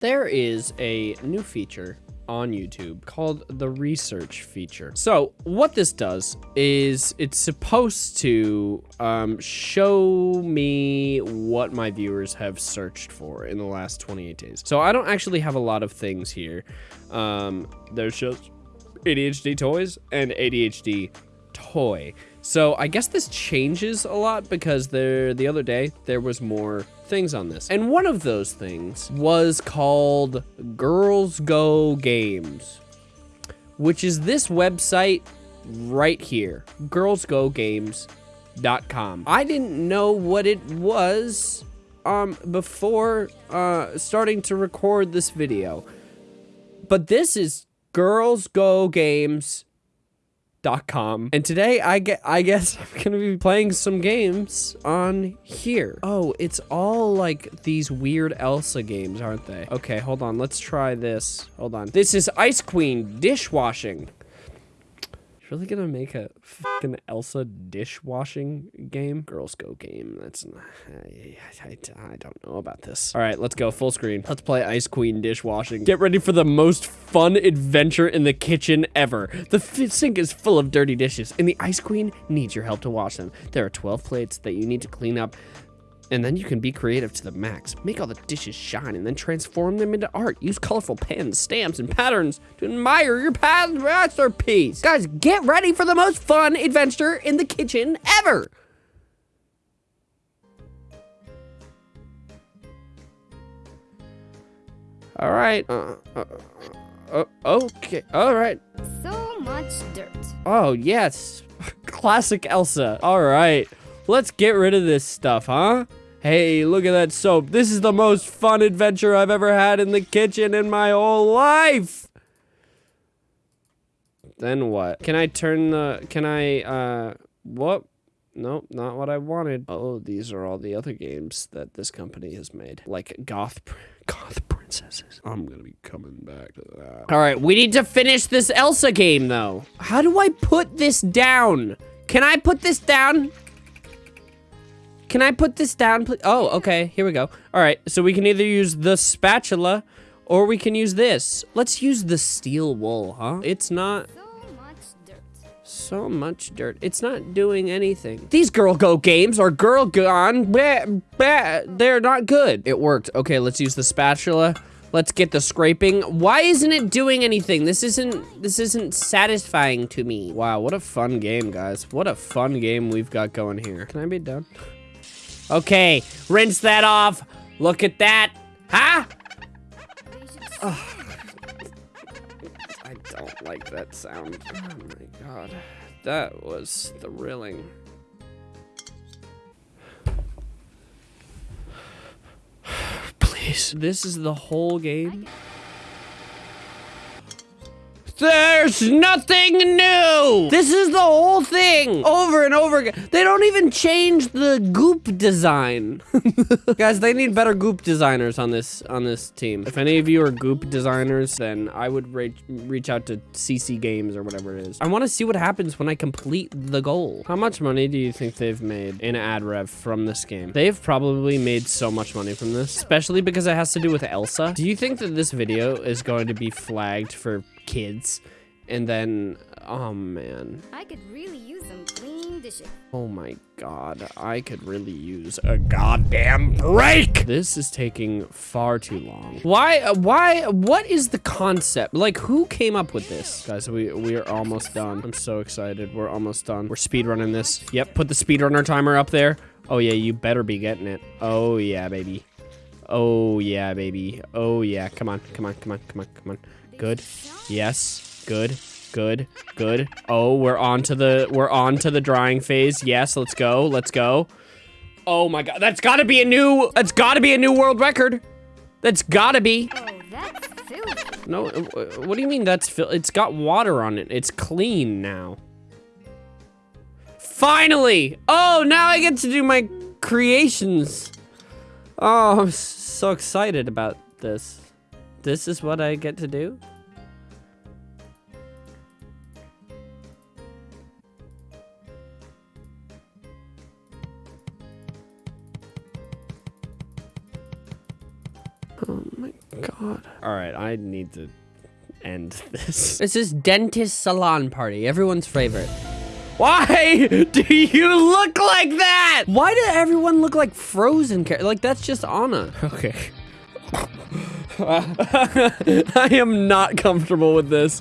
There is a new feature on YouTube called the research feature. So what this does is it's supposed to um, show me what my viewers have searched for in the last 28 days. So I don't actually have a lot of things here. Um, there's just ADHD toys and ADHD toy. So I guess this changes a lot because there the other day there was more things on this. And one of those things was called Girls Go Games, which is this website right here, girlsgogames.com. I didn't know what it was um before uh starting to record this video. But this is Girls Go Games com. And today I get I guess I'm gonna be playing some games on here. Oh, it's all like these weird Elsa games, aren't they? Okay, hold on. Let's try this. Hold on. This is Ice Queen dishwashing really gonna make a fucking Elsa dishwashing game? Girls Go game. That's I, I, I don't know about this. All right, let's go full screen. Let's play Ice Queen dishwashing. Get ready for the most fun adventure in the kitchen ever. The sink is full of dirty dishes, and the Ice Queen needs your help to wash them. There are 12 plates that you need to clean up and then you can be creative to the max. Make all the dishes shine and then transform them into art. Use colorful pens, stamps, and patterns to admire your past masterpiece. Guys, get ready for the most fun adventure in the kitchen ever. All right. Uh, uh, uh, okay. All right. So much dirt. Oh, yes. Classic Elsa. All right. Let's get rid of this stuff, huh? Hey, look at that soap. This is the most fun adventure I've ever had in the kitchen in my whole life. Then what? Can I turn the, can I, uh, what? Nope, not what I wanted. Oh, these are all the other games that this company has made. Like Goth, Goth Princesses. I'm gonna be coming back to that. All right, we need to finish this Elsa game though. How do I put this down? Can I put this down? Can I put this down, please? Oh, okay. Here we go. All right. So we can either use the spatula or we can use this. Let's use the steel wool, huh? It's not... So much dirt. So much dirt. It's not doing anything. These Girl Go games are Girl Gone. Bah, bah, they're not good. It worked. Okay, let's use the spatula. Let's get the scraping. Why isn't it doing anything? This isn't this isn't satisfying to me. Wow, what a fun game, guys. What a fun game we've got going here. Can I be done? Okay, rinse that off. Look at that. Huh? Oh. I don't like that sound. Oh my god. That was thrilling. Please. This is the whole game? There's nothing new! This is the whole thing! Over and over again. They don't even change the goop design. Guys, they need better goop designers on this on this team. If any of you are goop designers, then I would reach, reach out to CC Games or whatever it is. I want to see what happens when I complete the goal. How much money do you think they've made in ad rev from this game? They've probably made so much money from this, especially because it has to do with Elsa. Do you think that this video is going to be flagged for kids. And then, oh man. I could really use some clean dishes. Oh my god, I could really use a goddamn break! This is taking far too long. Why, why, what is the concept? Like, who came up with this? Guys, we, we are almost done. I'm so excited. We're almost done. We're speedrunning this. Yep, put the speedrunner timer up there. Oh yeah, you better be getting it. Oh yeah, baby. Oh yeah, baby. Oh yeah, come on, come on, come on, come on, come on. Good. Yes. Good. Good. Good. Oh, we're on to the we're on to the drying phase. Yes, let's go. Let's go. Oh my god. That's got to be a new that's got to be a new world record. That's got to be. Oh, that's. No, uh, what do you mean that's it's got water on it. It's clean now. Finally! Oh, now I get to do my creations. Oh, I'm so excited about this. This is what I get to do? I need to end this. This is dentist salon party, everyone's favorite. Why do you look like that? Why did everyone look like frozen? char- Like that's just Anna. Okay. I am not comfortable with this.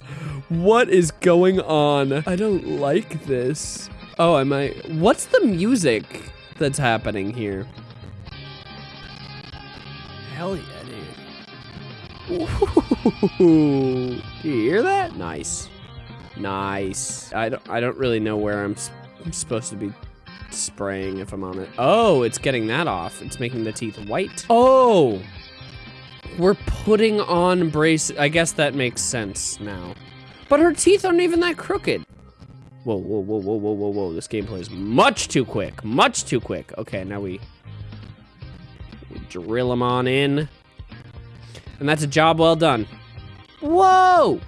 What is going on? I don't like this. Oh, I might. What's the music that's happening here? Hell yeah. Do you hear that? Nice. Nice. I don't, I don't really know where I'm, I'm supposed to be spraying if I'm on it. Oh, it's getting that off. It's making the teeth white. Oh, we're putting on braces. I guess that makes sense now. But her teeth aren't even that crooked. Whoa, whoa, whoa, whoa, whoa, whoa, whoa. This gameplay is much too quick. Much too quick. Okay, now we, we drill them on in. And that's a job well done. Whoa!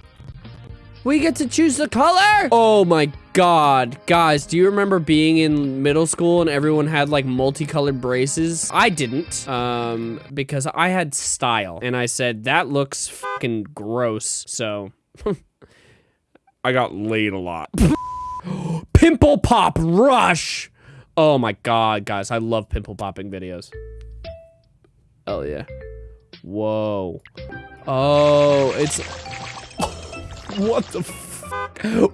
We get to choose the color? Oh my god. Guys, do you remember being in middle school and everyone had like multicolored braces? I didn't, um, because I had style. And I said, that looks fucking gross. So, I got laid a lot. Pimple Pop Rush! Oh my god, guys, I love pimple popping videos. Oh yeah. Whoa. Oh, it's what the?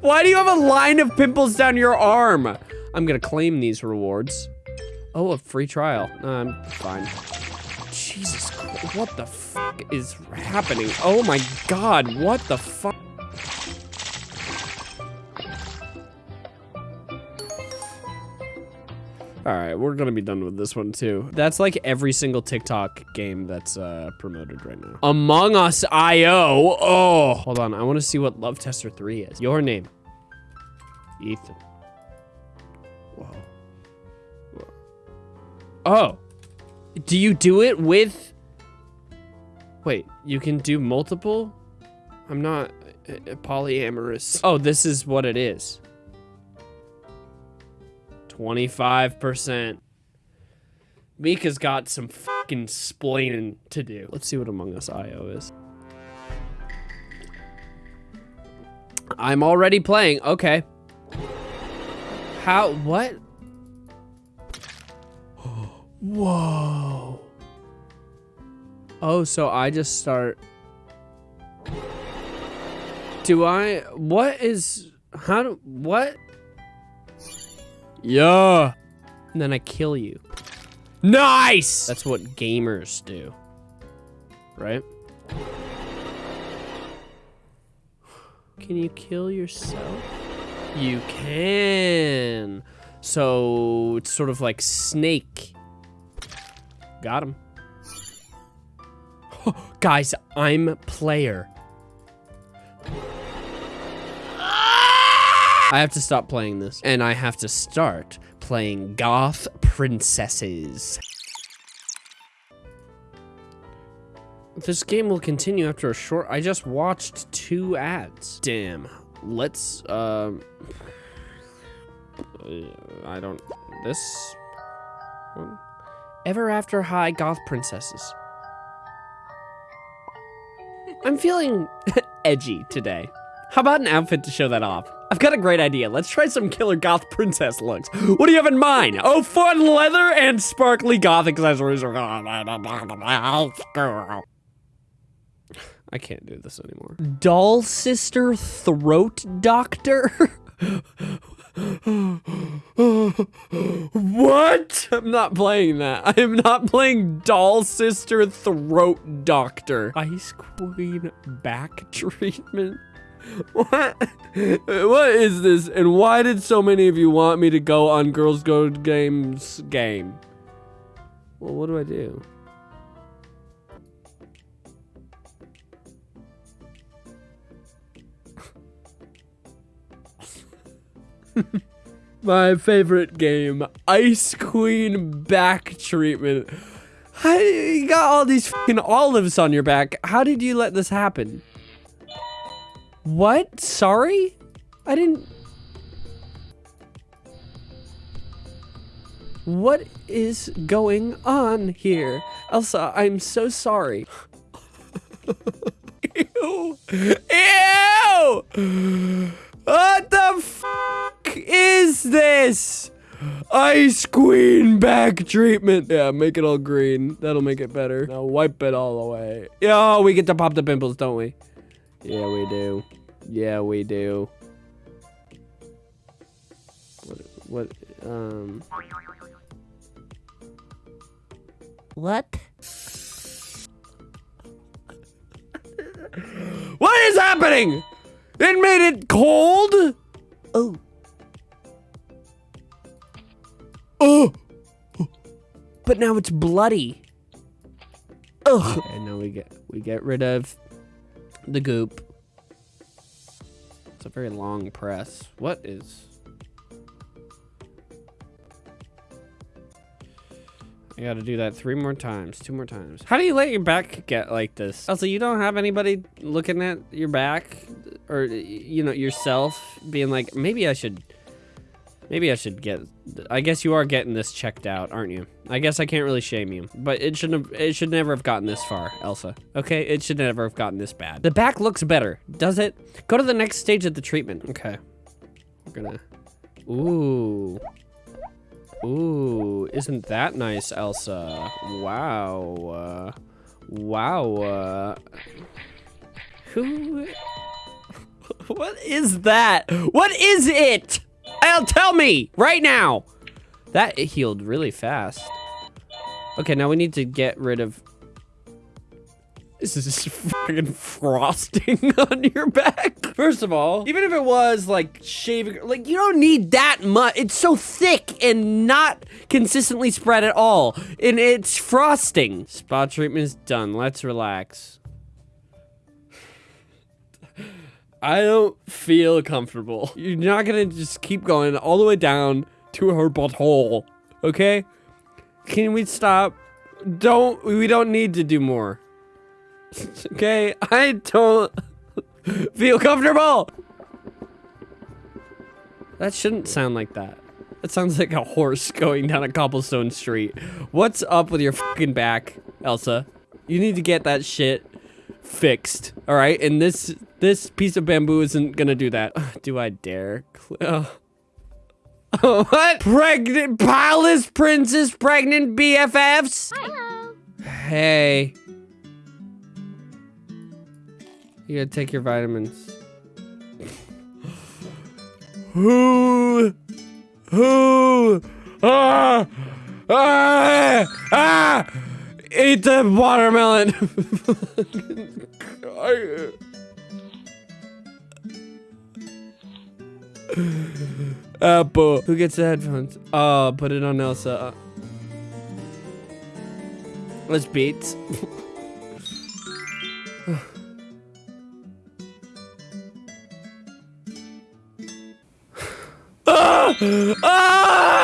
Why do you have a line of pimples down your arm? I'm gonna claim these rewards. Oh, a free trial. I'm fine. Jesus Christ, what the is happening? Oh my god, what the fuck? All right, we're gonna be done with this one too. That's like every single TikTok game that's uh, promoted right now. Among Us IO. Oh, hold on. I want to see what Love Tester 3 is. Your name. Ethan. Whoa. Whoa. Oh. Do you do it with... Wait, you can do multiple? I'm not uh, uh, polyamorous. Oh, this is what it is. 25%. Mika's got some fucking splaining to do. Let's see what Among Us IO is. I'm already playing. Okay. How? What? Whoa. Oh, so I just start. Do I? What is? How do? What? Yeah. And then I kill you. Nice! That's what gamers do. Right? Can you kill yourself? You can. So it's sort of like Snake. Got him. Guys, I'm player. I have to stop playing this. And I have to start playing Goth Princesses. This game will continue after a short... I just watched two ads. Damn. Let's, um... I don't... This... one? Ever After High Goth Princesses. I'm feeling edgy today. How about an outfit to show that off? I've got a great idea. Let's try some killer goth princess looks. What do you have in mind? Oh, fun leather and sparkly goth accessories. I can't do this anymore. Doll sister throat doctor? what? I'm not playing that. I am not playing doll sister throat doctor. Ice queen back treatment. What? What is this? And why did so many of you want me to go on Girls Go Games game? Well, what do I do? My favorite game, Ice Queen back treatment. How, you got all these fucking olives on your back. How did you let this happen? What? Sorry? I didn't... What is going on here? Elsa, I'm so sorry. Ew. Ew. What the fuck is this? Ice Queen back treatment. Yeah, make it all green. That'll make it better. Now wipe it all away. Yeah, we get to pop the pimples, don't we? Yeah, we do. Yeah, we do. What, what, um... What? What is happening? It made it cold? Oh, Oh! But now it's bloody. ugh. And now we get we get rid of the goop. A very long press. What is? I gotta do that three more times, two more times. How do you let your back get like this? Also, you don't have anybody looking at your back, or you know yourself being like, maybe I should, maybe I should get. I guess you are getting this checked out, aren't you? I guess I can't really shame you, but it shouldn't have. It should never have gotten this far, Elsa. Okay, it should never have gotten this bad. The back looks better, does it? Go to the next stage of the treatment. Okay, we're gonna. Ooh. Ooh, isn't that nice, Elsa? Wow. Uh, wow. Uh, who? What is that? What is it? I'll tell me right now. That healed really fast. Okay, now we need to get rid of. This is just fucking frosting on your back. First of all, even if it was like shaving, like you don't need that much. It's so thick and not consistently spread at all. And it's frosting. Spot treatment is done. Let's relax. I don't feel comfortable. You're not gonna just keep going all the way down to her butthole, okay? Can we stop? Don't, we don't need to do more. okay, I don't feel comfortable. That shouldn't sound like that. That sounds like a horse going down a cobblestone street. What's up with your fucking back, Elsa? You need to get that shit fixed, all right? And this this piece of bamboo isn't gonna do that. Do I dare? Cl- Oh, what? Pregnant palace princess pregnant BFFs? Hello. Hey. You gotta take your vitamins. Who? Who? Ah! Ah! Ah! Eat the watermelon! Apple. Who gets the headphones? Oh, put it on Elsa. Uh, Let's beat. Ah!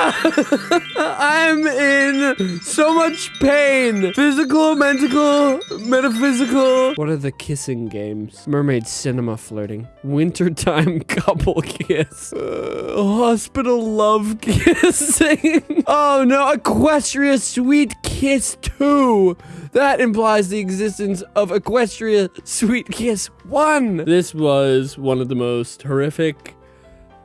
I'm in so much pain. Physical, mental, metaphysical. What are the kissing games? Mermaid cinema flirting. Wintertime couple kiss. Uh, hospital love kissing. oh no, Equestria sweet kiss 2. That implies the existence of Equestria Sweet Kiss 1. This was one of the most horrific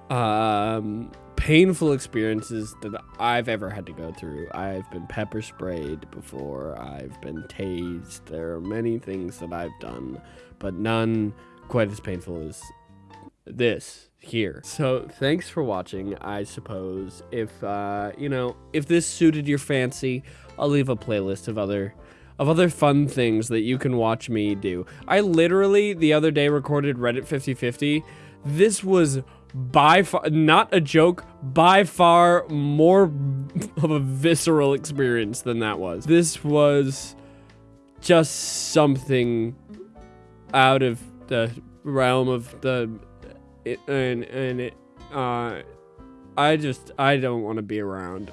um painful experiences that I've ever had to go through. I've been pepper sprayed before, I've been tased. There are many things that I've done, but none quite as painful as this here. So, thanks for watching. I suppose if uh, you know, if this suited your fancy, I'll leave a playlist of other of other fun things that you can watch me do. I literally the other day recorded Reddit 5050. This was by far not a joke by far more of a visceral experience than that was. This was just something out of the realm of the it, and and it uh i just i don't want to be around